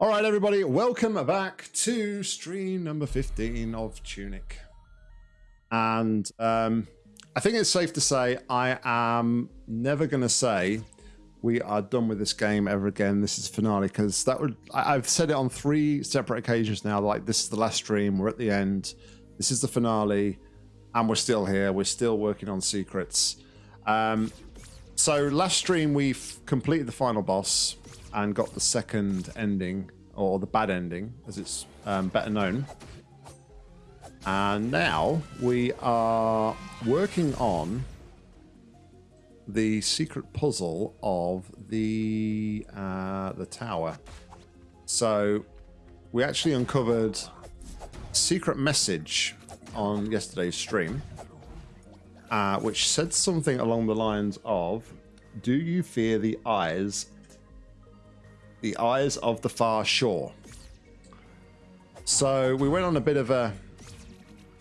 All right, everybody, welcome back to stream number 15 of Tunic. And um, I think it's safe to say I am never going to say we are done with this game ever again. This is finale because that would I've said it on three separate occasions now. Like this is the last stream. We're at the end. This is the finale, and we're still here. We're still working on secrets. Um, so last stream we've completed the final boss and got the second ending or the bad ending, as it's um, better known. And now we are working on the secret puzzle of the uh, the tower. So we actually uncovered secret message on yesterday's stream, uh, which said something along the lines of, "Do you fear the eyes, the eyes of the far shore?" So we went on a bit of a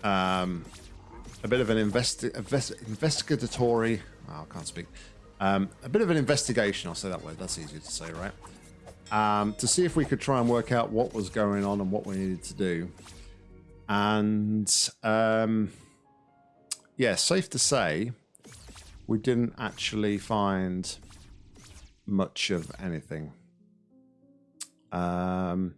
um, a bit of an investi invest investigatory Oh, I can't speak. Um, a bit of an investigation, I'll say that word. That's easier to say, right? Um, to see if we could try and work out what was going on and what we needed to do. And um, yeah, safe to say, we didn't actually find much of anything. Um,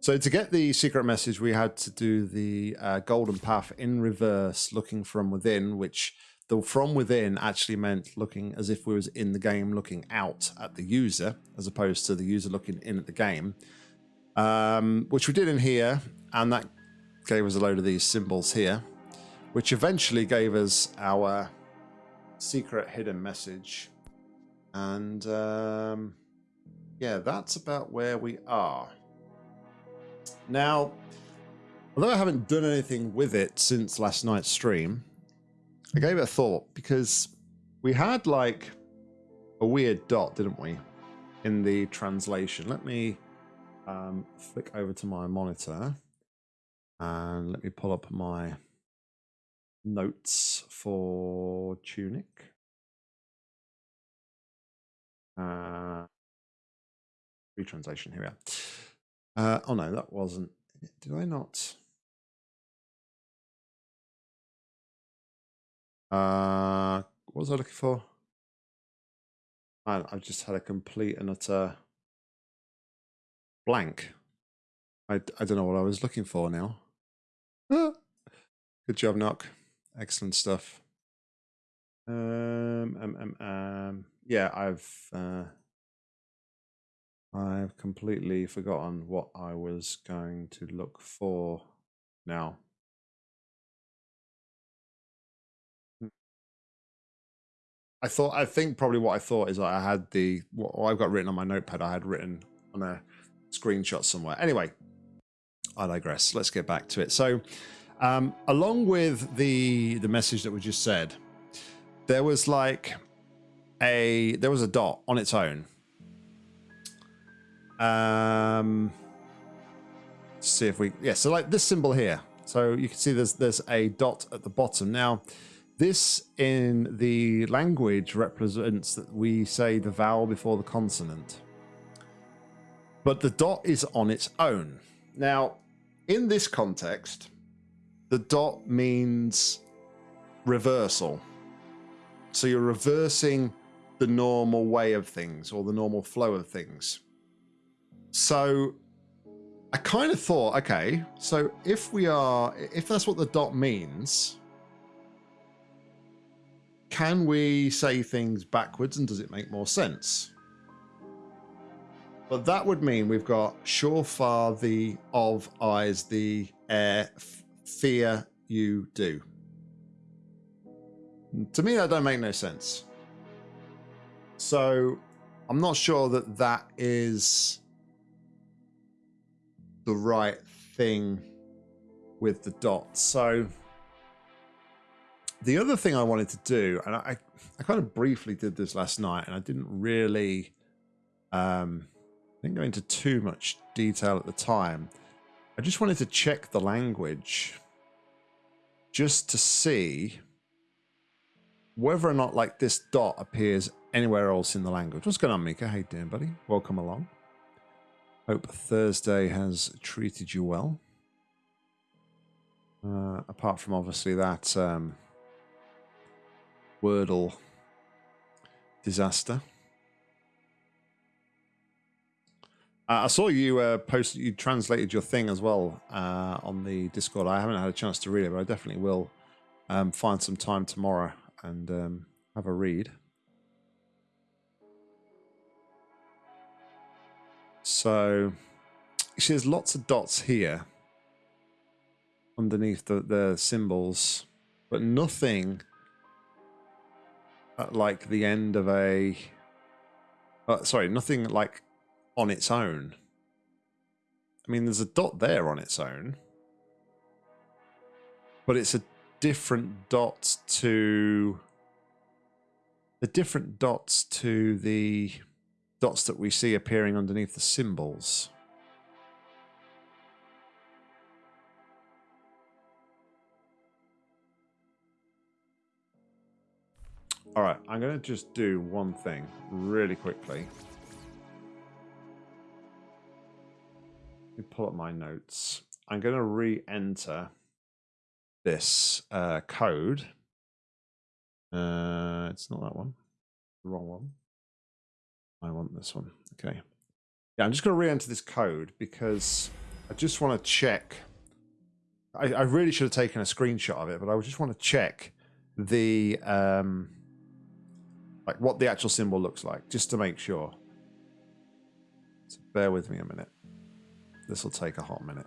so to get the secret message, we had to do the uh, golden path in reverse, looking from within, which the from within actually meant looking as if we was in the game looking out at the user as opposed to the user looking in at the game. Um, which we did in here and that gave us a load of these symbols here which eventually gave us our secret hidden message. And um, yeah that's about where we are now although I haven't done anything with it since last night's stream I gave it a thought because we had like a weird dot, didn't we, in the translation? Let me um, flick over to my monitor and let me pull up my notes for Tunic. Uh, retranslation, here we are. Uh, oh no, that wasn't. Did I not? Uh, what was I looking for? I've just had a complete and utter blank. I, I don't know what I was looking for now. Ah. Good job, Knock. Excellent stuff. Um, um, um, um, yeah, I've uh, I've completely forgotten what I was going to look for now. I thought I think probably what I thought is I had the what I've got written on my notepad. I had written on a screenshot somewhere. Anyway, I digress. Let's get back to it. So, um, along with the the message that we just said, there was like a there was a dot on its own. Um, see if we yeah. So like this symbol here. So you can see there's there's a dot at the bottom now. This in the language represents that we say the vowel before the consonant. But the dot is on its own. Now, in this context, the dot means reversal. So you're reversing the normal way of things or the normal flow of things. So I kind of thought, okay, so if we are, if that's what the dot means, can we say things backwards and does it make more sense? But that would mean we've got surefar the of eyes the air fear you do. To me, that don't make no sense. So I'm not sure that that is the right thing with the dots. So the other thing I wanted to do, and I, I kind of briefly did this last night, and I didn't really, um, didn't go into too much detail at the time. I just wanted to check the language, just to see whether or not like this dot appears anywhere else in the language. What's going on, Mika? How you doing, buddy? Welcome along. Hope Thursday has treated you well. Uh, apart from obviously that um, Wordle disaster. Uh, I saw you uh, post. You translated your thing as well uh, on the Discord. I haven't had a chance to read it, but I definitely will um, find some time tomorrow and um, have a read. So, see, there's lots of dots here underneath the, the symbols, but nothing at like the end of a. Uh, sorry, nothing like on its own. I mean, there's a dot there on its own, but it's a different dot to the different dots to the dots that we see appearing underneath the symbols. All right, I'm going to just do one thing really quickly. Let me pull up my notes. I'm going to re-enter this uh, code. Uh, it's not that one. The wrong one. I want this one. Okay. Yeah, I'm just going to re-enter this code because I just want to check. I, I, really should have taken a screenshot of it, but I just want to check the um, like what the actual symbol looks like, just to make sure. So bear with me a minute. This will take a hot minute.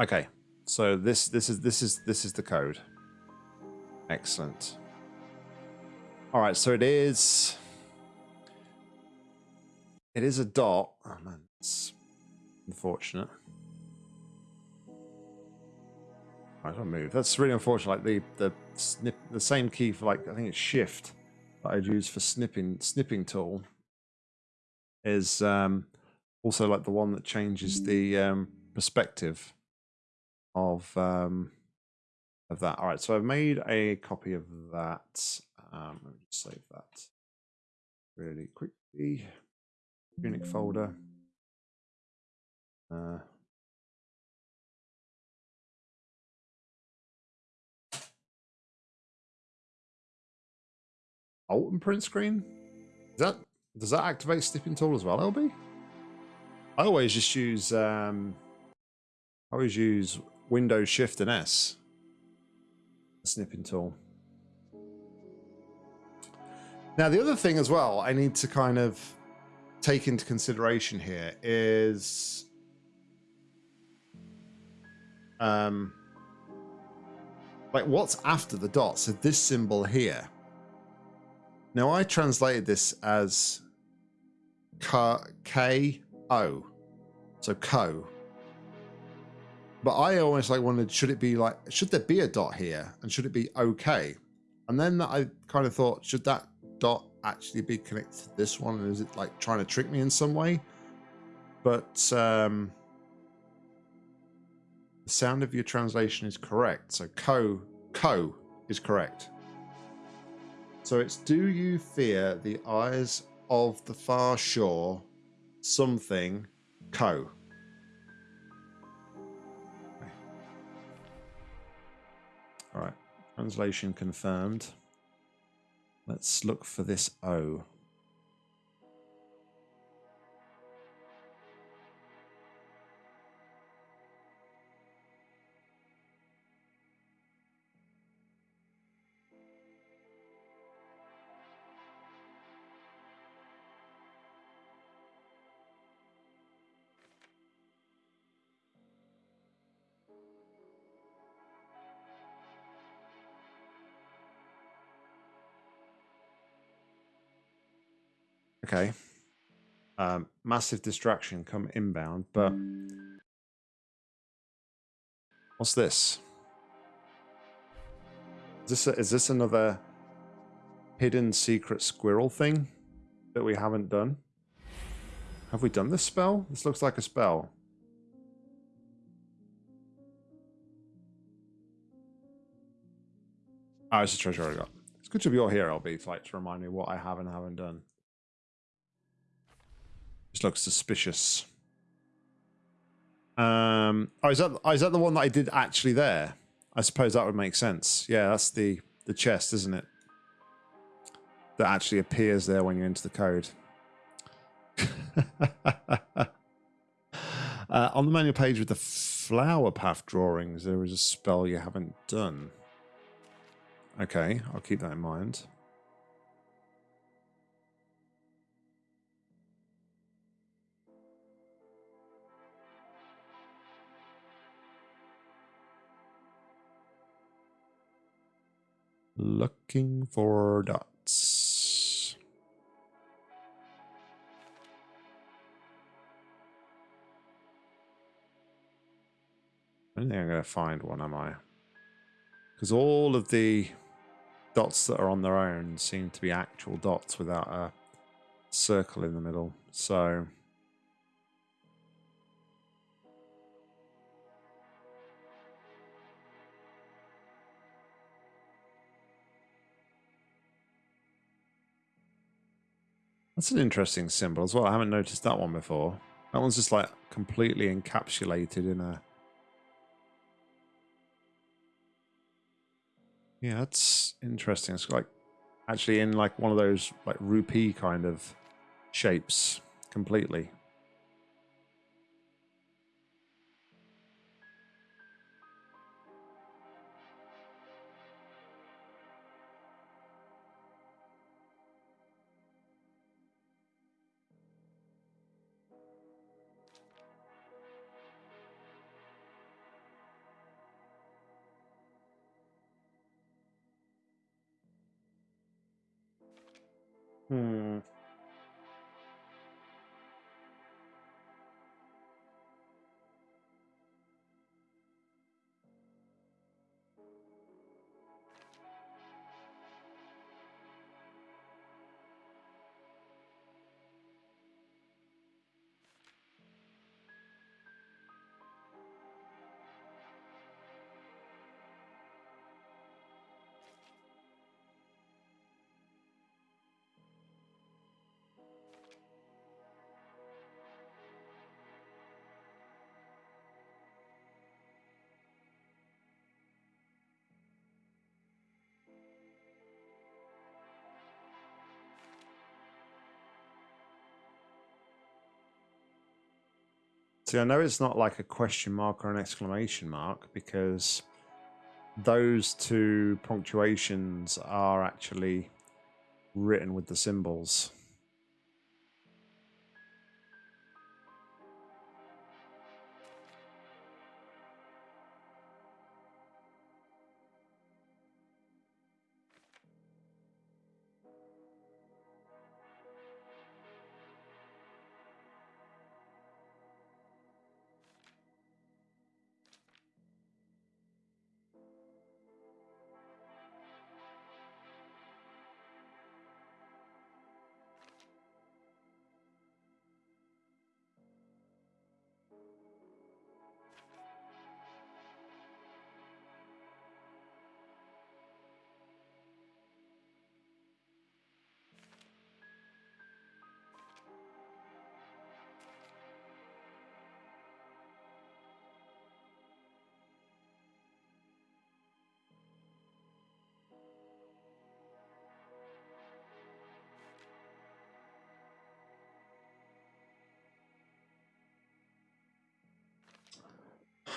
Okay, so this this is this is this is the code. Excellent. All right, so it is. It is a dot. Oh man, it's unfortunate. I don't move. That's really unfortunate. Like the the snip, the same key for like I think it's Shift that I'd use for snipping snipping tool is um, also like the one that changes the um, perspective of um, of that. All right, so I've made a copy of that. Um, let me just save that really quickly. Tunic folder. Uh, alt and print screen. Is that does that activate snipping tool as well, LB? I always just use um, I always use Windows Shift and S. Snipping tool. Now, the other thing as well I need to kind of take into consideration here is um, like what's after the dot? So this symbol here. Now I translated this as K O, so co, but I always like wondered, should it be like, should there be a dot here? And should it be okay? And then I kind of thought, should that dot actually be connected to this one? Is it like trying to trick me in some way? But um, the sound of your translation is correct. So co, co is correct. So it's do you fear the eyes of the far shore something co? Translation confirmed. Let's look for this O. Um, massive distraction come inbound, but what's this? Is this a, is this another hidden secret squirrel thing that we haven't done? Have we done this spell? This looks like a spell. Oh, it's a treasure I got. It's good to be all here, LB, like to remind me what I have and haven't done. This looks suspicious. Um, oh, is that oh, that the one that I did actually there? I suppose that would make sense. Yeah, that's the the chest, isn't it? That actually appears there when you enter the code. uh, on the manual page with the flower path drawings, there is a spell you haven't done. Okay, I'll keep that in mind. Looking for dots. I don't think I'm going to find one, am I? Because all of the dots that are on their own seem to be actual dots without a circle in the middle. So That's an interesting symbol as well. I haven't noticed that one before. That one's just like completely encapsulated in a... Yeah, that's interesting. It's like actually in like one of those like rupee kind of shapes completely. See, I know it's not like a question mark or an exclamation mark because those two punctuations are actually written with the symbols.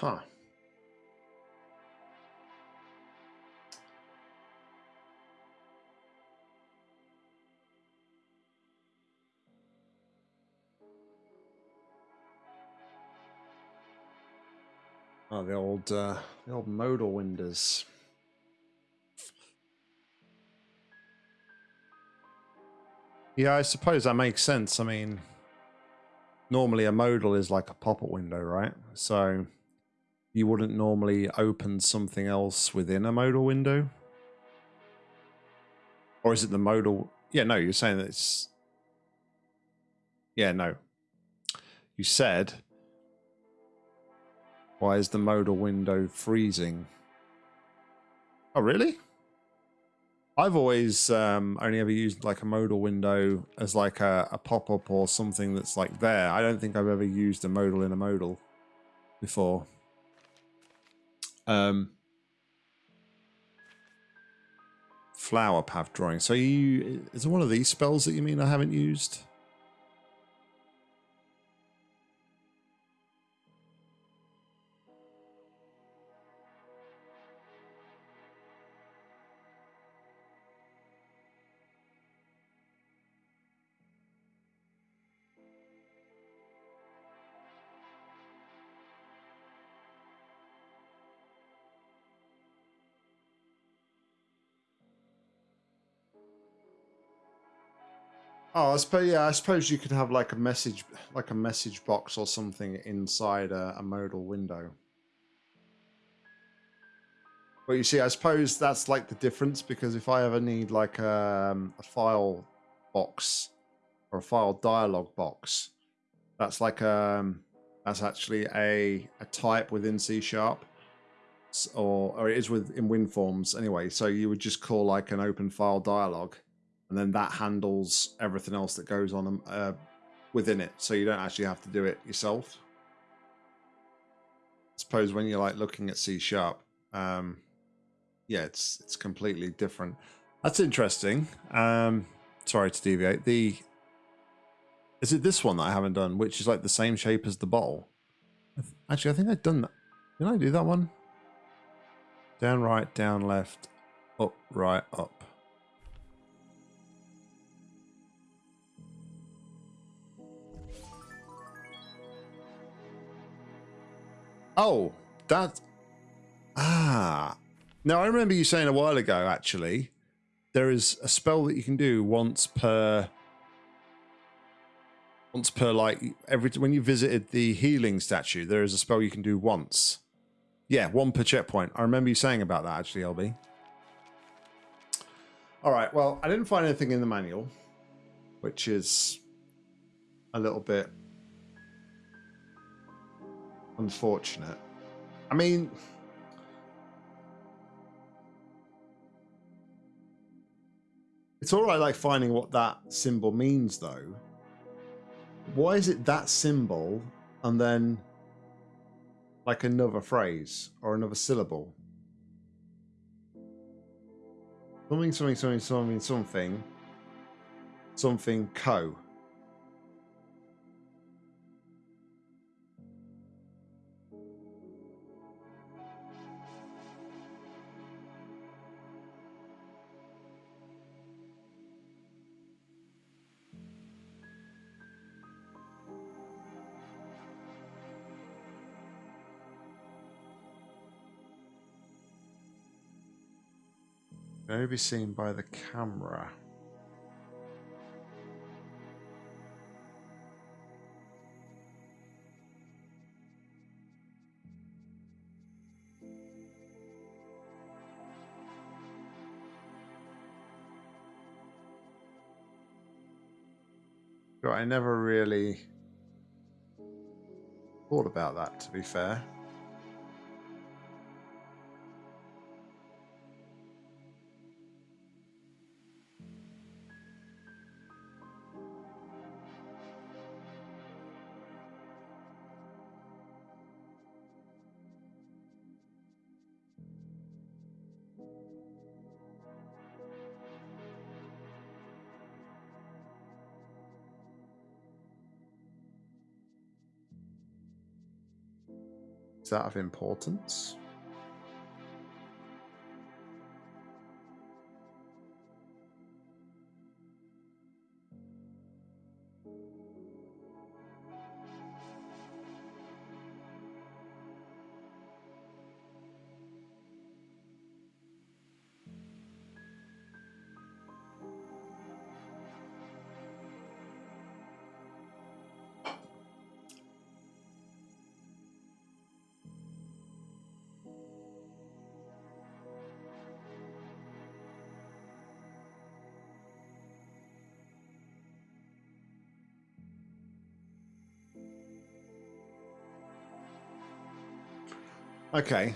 Huh. Oh, the old, uh, the old modal windows. Yeah, I suppose that makes sense. I mean, normally a modal is like a pop-up window, right? So you wouldn't normally open something else within a modal window. Or is it the modal? Yeah, no, you're saying that it's. Yeah, no. You said. Why is the modal window freezing? Oh, really? I've always um, only ever used like a modal window as like a, a pop-up or something that's like there. I don't think I've ever used a modal in a modal before. Um, flower path drawing. So you is it one of these spells that you mean I haven't used? Oh, I suppose yeah. I suppose you could have like a message, like a message box or something inside a, a modal window. But you see, I suppose that's like the difference because if I ever need like a, um, a file box or a file dialog box, that's like um that's actually a a type within C sharp, or or it is with in WinForms anyway. So you would just call like an open file dialog and then that handles everything else that goes on um, uh, within it. So you don't actually have to do it yourself. I suppose when you're like looking at C sharp, um, yeah, it's it's completely different. That's interesting. Um, sorry to deviate. The is it this one that I haven't done, which is like the same shape as the bottle? Actually, I think I've done that. Did I do that one? Down, right, down, left, up, right, up. Oh, that. Ah. Now, I remember you saying a while ago, actually, there is a spell that you can do once per. Once per, like, every. When you visited the healing statue, there is a spell you can do once. Yeah, one per checkpoint. I remember you saying about that, actually, LB. All right, well, I didn't find anything in the manual, which is a little bit unfortunate. I mean, it's all right, like finding what that symbol means, though. Why is it that symbol and then like another phrase or another syllable? Something, something, something, something, something, something, co. only be seen by the camera. But I never really thought about that, to be fair. That of importance? Okay.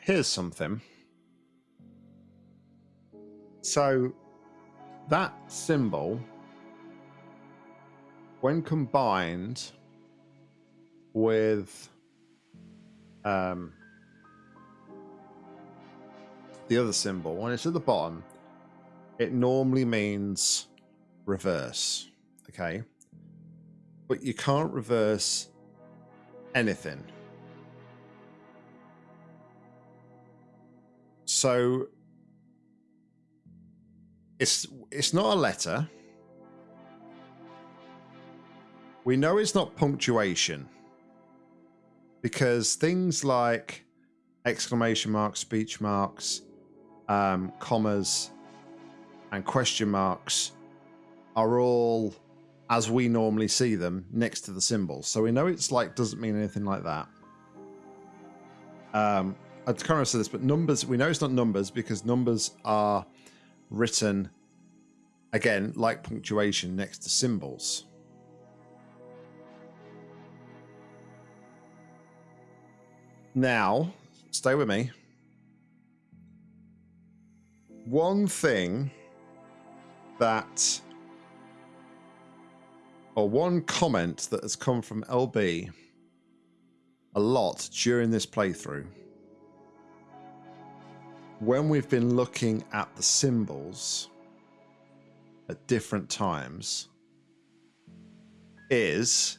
Here's something. So that symbol, when combined with um, the other symbol, when it's at the bottom, it normally means reverse. Okay. But you can't reverse anything. So it's it's not a letter. We know it's not punctuation because things like exclamation marks, speech marks, um, commas, and question marks are all as we normally see them next to the symbols. So we know it's like doesn't mean anything like that. Um, I of said this, but numbers we know it's not numbers because numbers are written again like punctuation next to symbols. Now, stay with me. One thing that or one comment that has come from LB a lot during this playthrough. When we've been looking at the symbols at different times is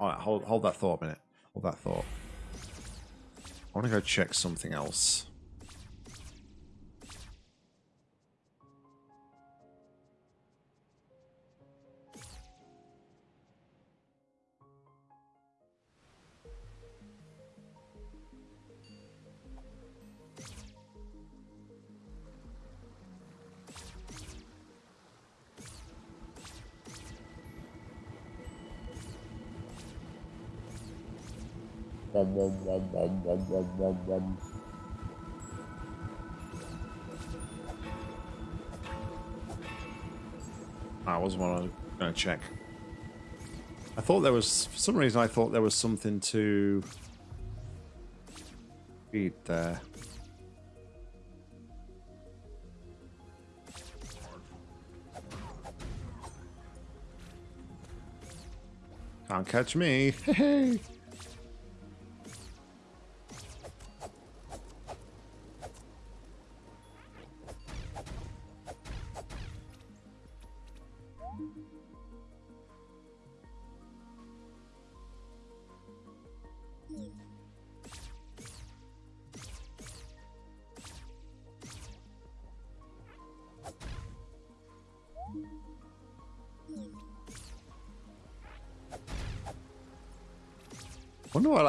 all right hold hold that thought a minute. Hold that thought. I want to go check something else Wom, wom, wom, wom, wom, wom, wom, wom. I was one going to check. I thought there was, for some reason, I thought there was something to read there. Can't catch me. Hey. wonder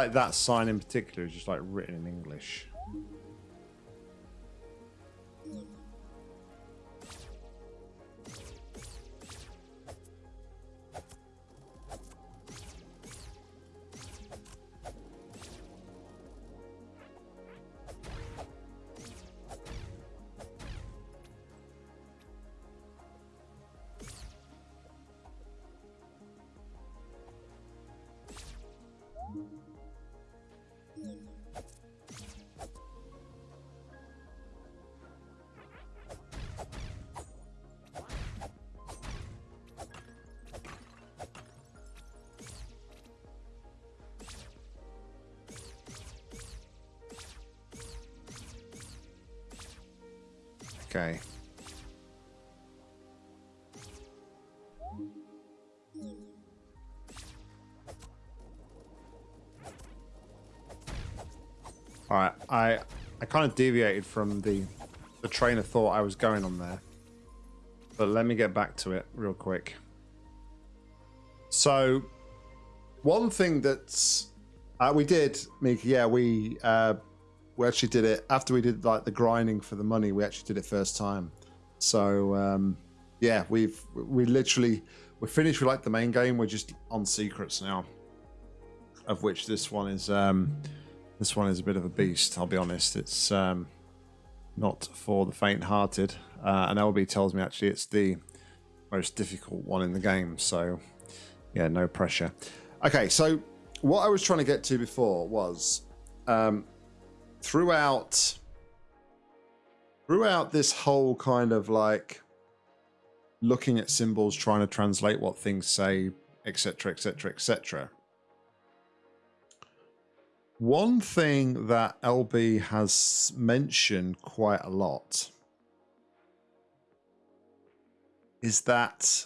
like that sign in particular is just like written in English. Okay. All right, I I kind of deviated from the the train of thought I was going on there, but let me get back to it real quick. So, one thing that's uh, we did, Mika, yeah, we uh, we actually did it after we did like the grinding for the money. We actually did it first time. So um, yeah, we've we literally we're finished with like the main game. We're just on secrets now, of which this one is um, this one is a bit of a beast. I'll be honest. It's um, not for the faint-hearted. Uh, and LB tells me actually it's the most difficult one in the game. So, yeah, no pressure. Okay, so what I was trying to get to before was um, throughout throughout this whole kind of like looking at symbols, trying to translate what things say, etc., etc., etc. One thing that LB has mentioned quite a lot is that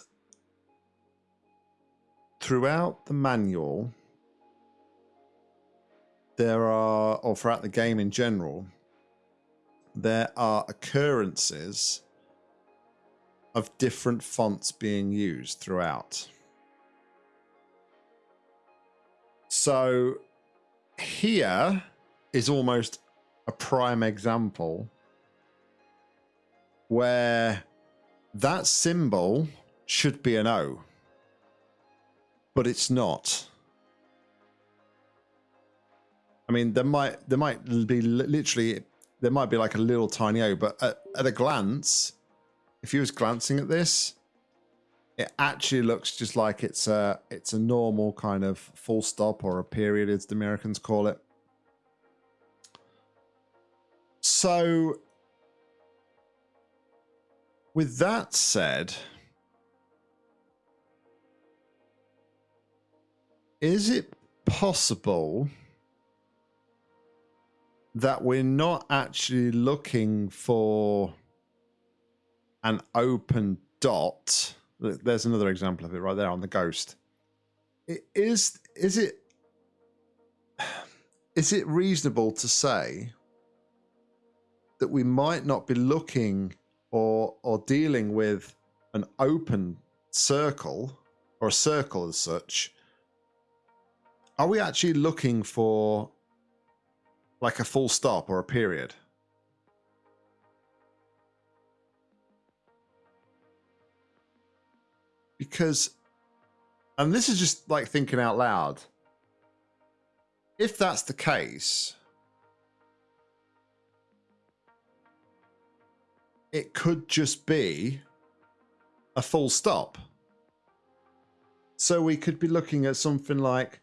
throughout the manual, there are, or throughout the game in general, there are occurrences of different fonts being used throughout. So here is almost a prime example where that symbol should be an O, but it's not. I mean, there might there might be literally there might be like a little tiny O, but at, at a glance, if you was glancing at this, it actually looks just like it's a it's a normal kind of full stop or a period, as the Americans call it. So, with that said, is it possible that we're not actually looking for an open dot? There's another example of it right there on the ghost. Is is it is it reasonable to say that we might not be looking or or dealing with an open circle or a circle as such? Are we actually looking for like a full stop or a period? because and this is just like thinking out loud if that's the case it could just be a full stop so we could be looking at something like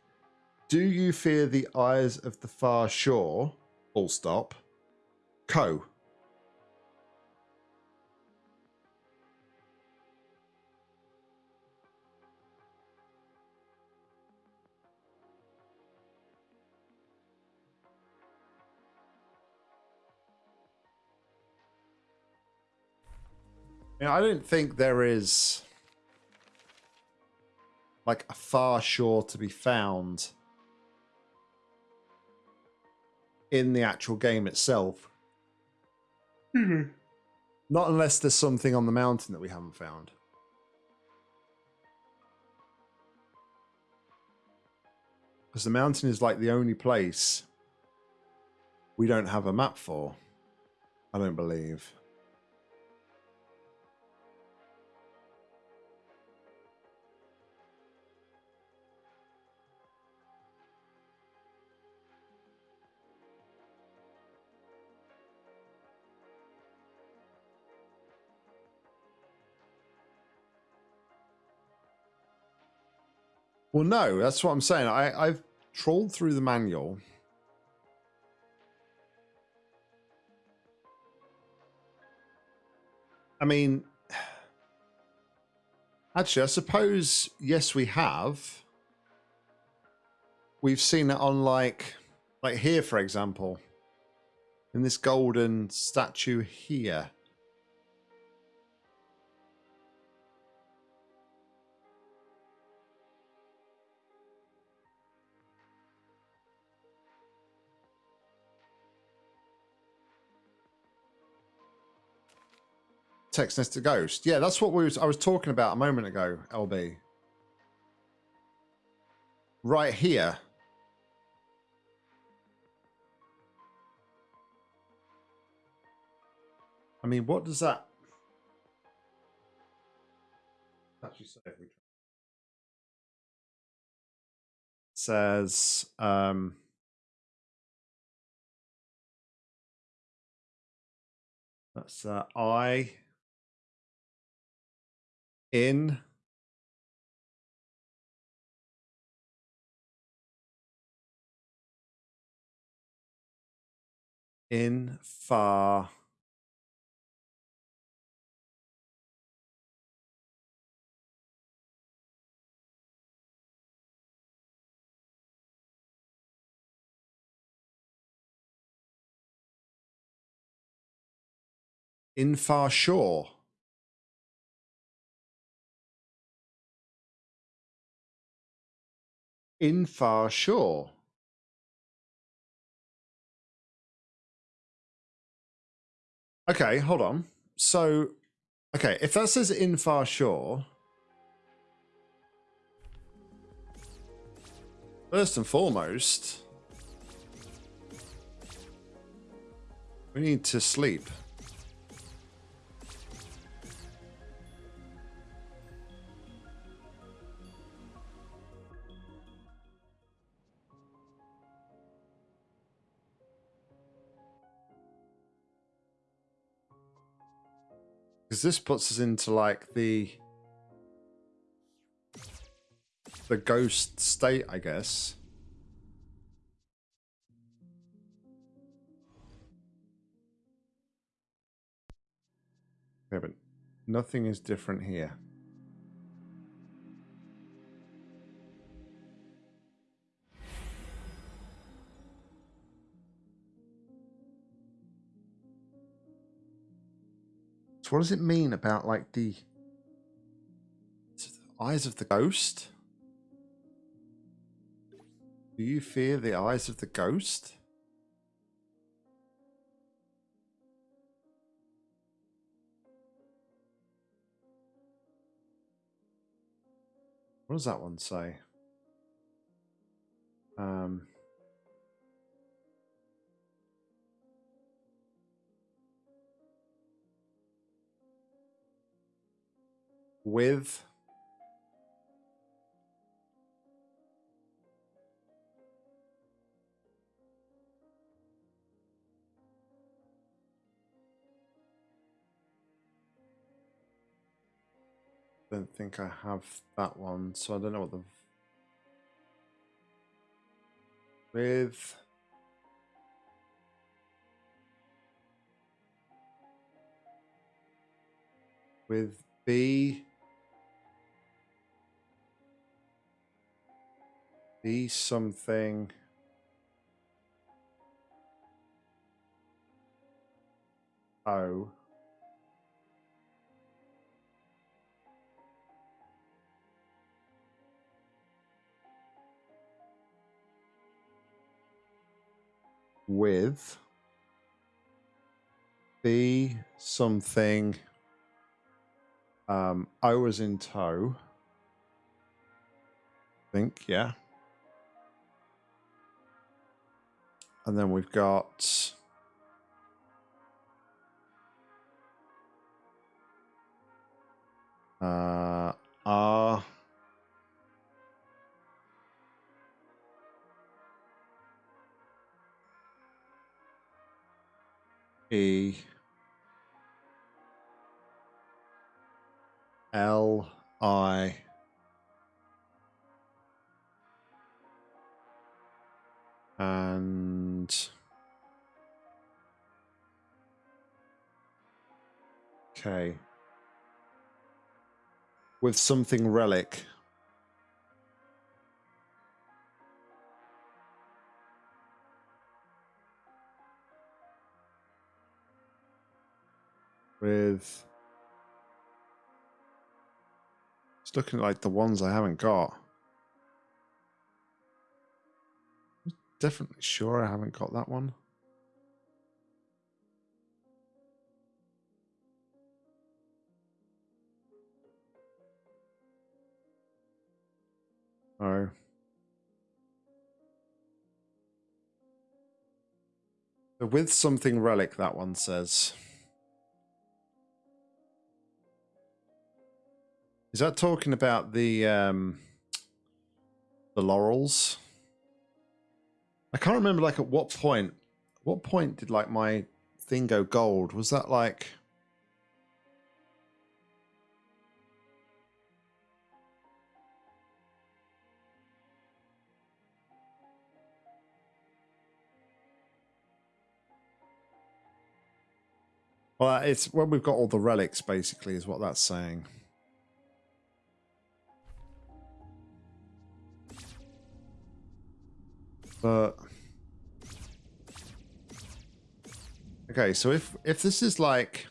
do you fear the eyes of the far shore? Full stop. Co. I don't think there is like a far shore to be found in the actual game itself. Mm-hmm. Not unless there's something on the mountain that we haven't found. Because the mountain is like the only place we don't have a map for. I don't believe. Well, no, that's what I'm saying. I, I've trawled through the manual. I mean, actually, I suppose, yes, we have. We've seen it on like, like here, for example, in this golden statue here. Text next to ghost. Yeah, that's what we was I was talking about a moment ago, LB. Right here. I mean, what does that actually say? Says um that's uh, I in in far. In far shore in far shore Okay, hold on. So, okay, if that says in far shore, first and foremost, we need to sleep. Because this puts us into like the the ghost state, I guess. Yeah, nothing is different here. So what does it mean about like the eyes of the ghost? Do you fear the eyes of the ghost? What does that one say? Um, with don't think I have that one, so I don't know what the with with B be something O with be something um O was in tow. I think, yeah. And then we've got uh, R. E. L I and okay. With something relic. With it's looking like the ones I haven't got definitely sure I haven't got that one. Oh. The With something relic, that one says. Is that talking about the um the laurels? I can't remember like at what point what point did like my thing go gold? Was that like Well, it's when we've got all the relics, basically, is what that's saying. But... okay, so if if this is like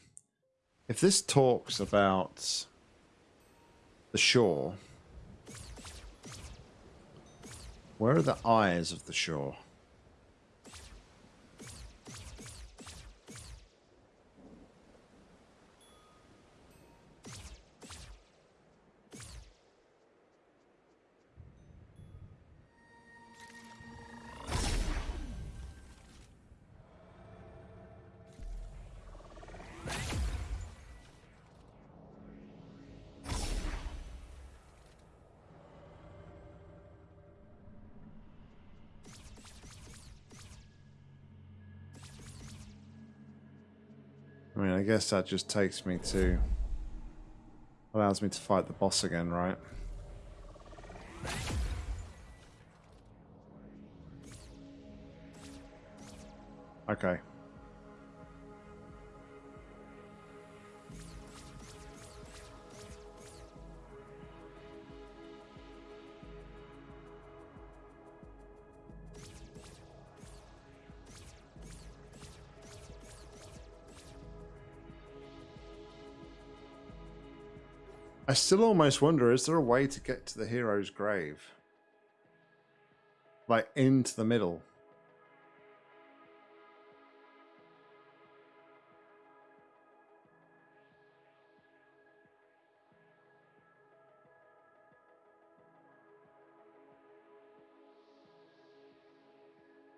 if this talks about the shore, where are the eyes of the shore? Mean, I guess that just takes me to... Allows me to fight the boss again, right? Okay. Still almost wonder, is there a way to get to the hero's grave? Like, into the middle?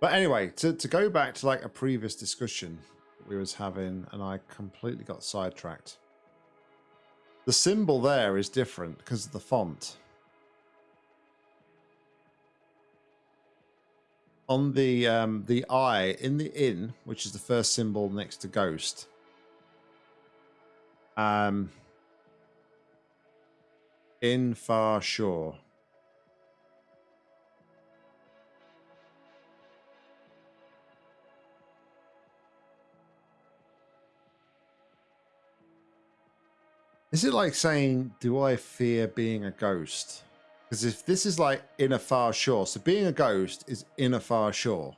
But anyway, to, to go back to like a previous discussion we was having and I completely got sidetracked. The symbol there is different because of the font. On the um, the eye in the inn, which is the first symbol next to ghost. Um, in far shore. Is it like saying, do I fear being a ghost? Because if this is like in a far shore, so being a ghost is in a far shore.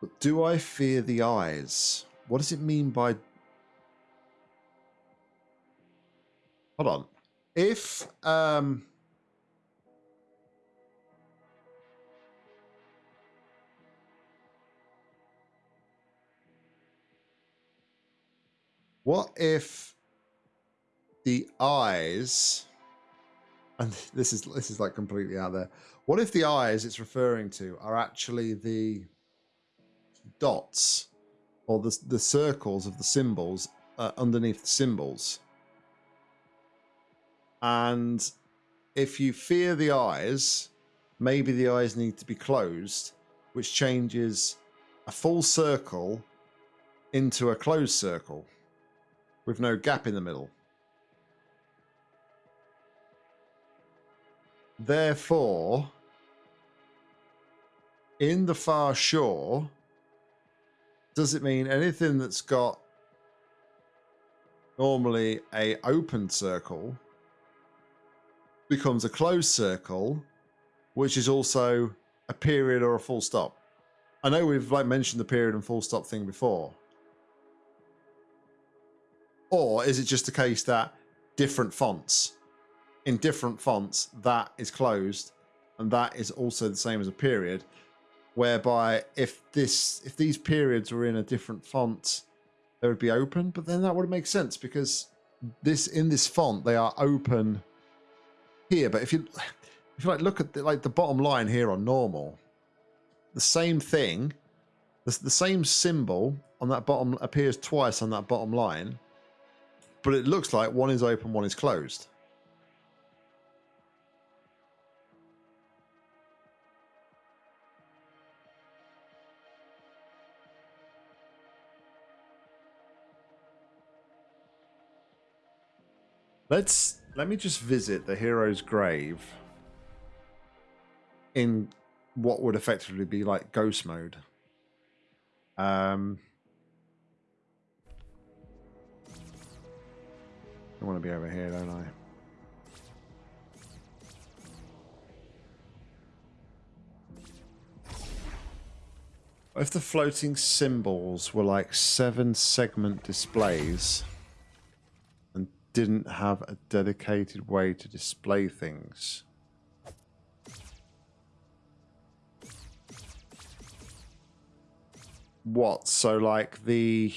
But do I fear the eyes? What does it mean by... Hold on. If... um What if the eyes and this is this is like completely out there. What if the eyes it's referring to are actually the dots or the the circles of the symbols uh, underneath the symbols? And if you fear the eyes, maybe the eyes need to be closed, which changes a full circle into a closed circle with no gap in the middle. Therefore, in the far shore, does it mean anything that's got normally a open circle becomes a closed circle, which is also a period or a full stop? I know we've like mentioned the period and full stop thing before, or is it just a case that different fonts, in different fonts, that is closed and that is also the same as a period, whereby if this if these periods were in a different font, they would be open, but then that would make sense because this in this font they are open here. But if you if you like look at the, like the bottom line here on normal, the same thing, the, the same symbol on that bottom appears twice on that bottom line but it looks like one is open, one is closed. Let's let me just visit the hero's grave in what would effectively be like ghost mode. Um, I want to be over here, don't I? If the floating symbols were like seven segment displays and didn't have a dedicated way to display things. What? So like the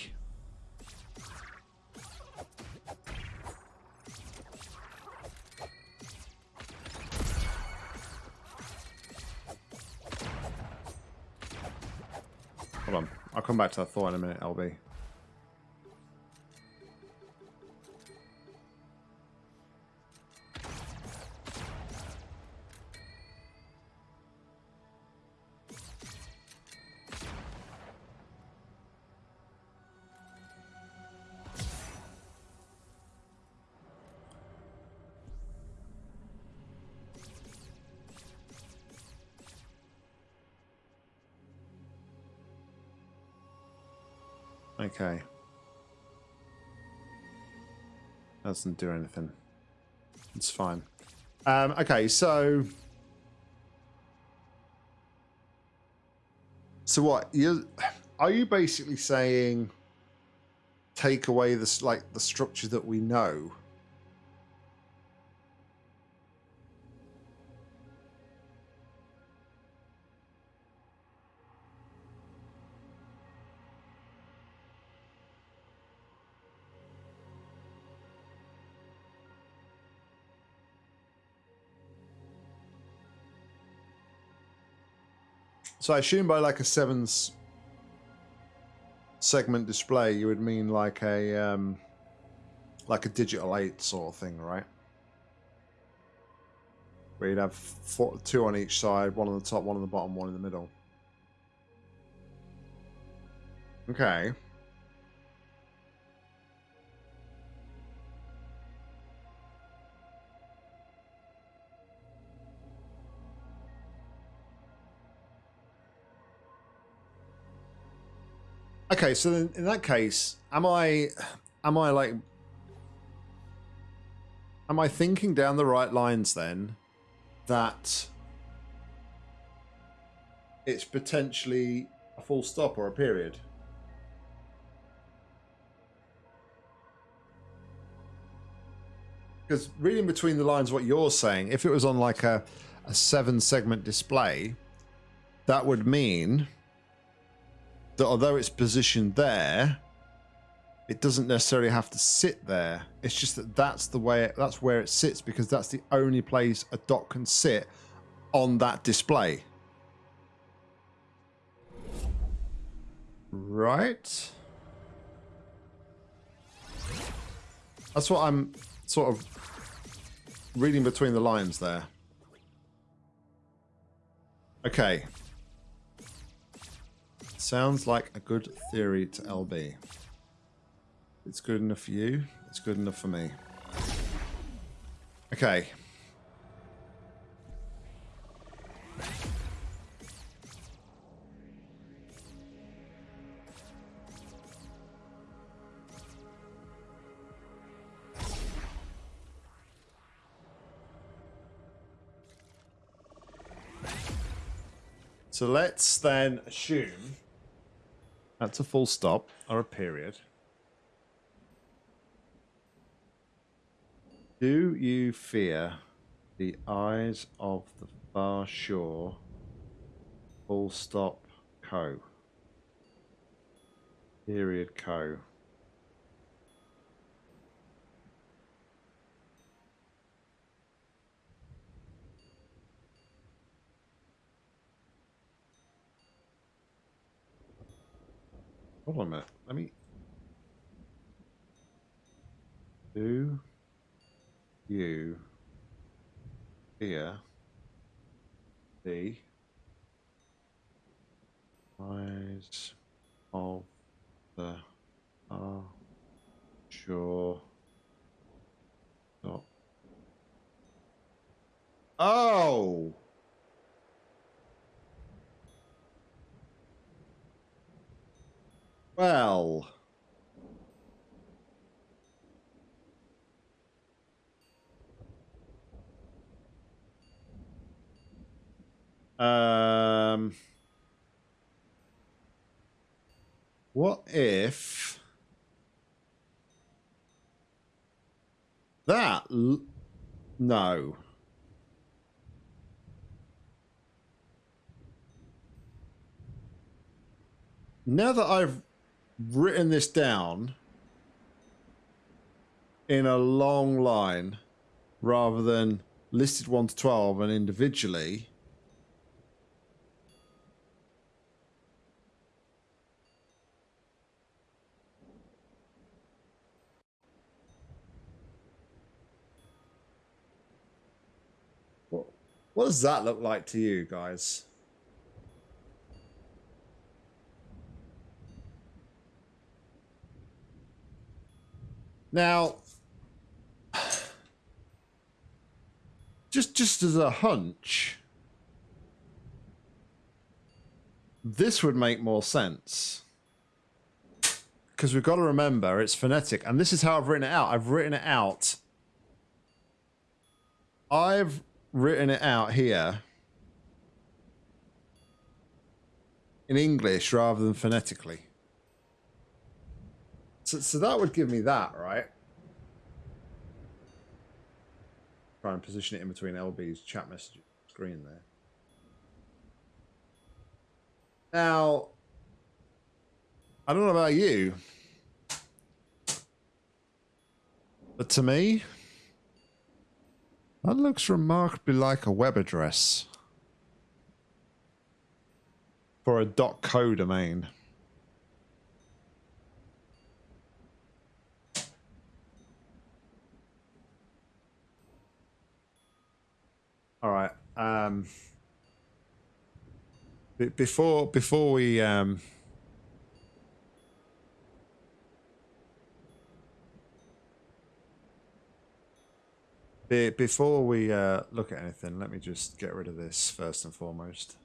I'll come back to that thought in a minute, LB. Okay. Doesn't do anything. It's fine. Um, okay, so... So what? You Are you basically saying take away this like the structure that we know So I assume by like a sevens segment display, you would mean like a um, like a digital eight sort of thing, right? Where you'd have four, two on each side, one on the top, one on the bottom, one in the middle. Okay. Okay, so in, that case, am I, am I like, am I thinking down the right lines then, that it's potentially a full stop or a period? Because reading between the lines, what you're saying, if it was on like a, a seven segment display, that would mean that although it's positioned there, it doesn't necessarily have to sit there. It's just that that's the way it, that's where it sits because that's the only place a dot can sit on that display. Right. That's what I'm sort of reading between the lines there. Okay. Sounds like a good theory to LB. It's good enough for you. It's good enough for me. Okay. So let's then assume that's a full stop or a period. Do you fear the eyes of the far shore? Full stop co. Period co. Hold on a minute. Let me. Do you hear the eyes of the are sure not? Oh! Well. Um, what if that? no. Now that I've written this down in a long line rather than listed 1 to 12 and individually What does that look like to you guys? Now, just just as a hunch, this would make more sense. Because we've got to remember it's phonetic, and this is how I've written it out. I've written it out. I've written it out here in English rather than phonetically. So, so that would give me that, right? Try and position it in between LB's chat message screen there. Now, I don't know about you, but to me, that looks remarkably like a web address for a dot .co domain. All right. Um, before before we um, before we uh, look at anything, let me just get rid of this first and foremost.